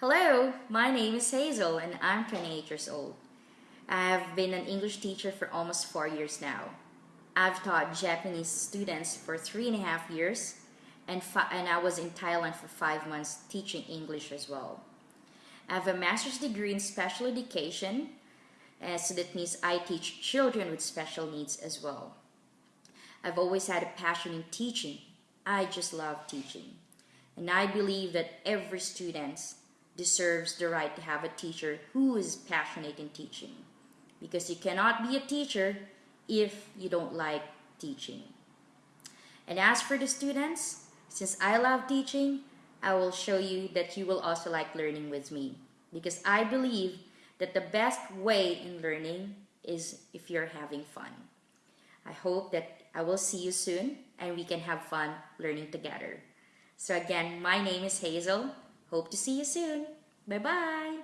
Hello, my name is Hazel and I'm 28 years old. I have been an English teacher for almost four years now. I've taught Japanese students for three and a half years and, and I was in Thailand for five months teaching English as well. I have a master's degree in special education, uh, so that means I teach children with special needs as well. I've always had a passion in teaching. I just love teaching. And I believe that every student deserves the right to have a teacher who is passionate in teaching. Because you cannot be a teacher if you don't like teaching. And as for the students, since I love teaching, I will show you that you will also like learning with me. Because I believe that the best way in learning is if you're having fun. I hope that I will see you soon and we can have fun learning together. So again, my name is Hazel. Hope to see you soon. Bye-bye.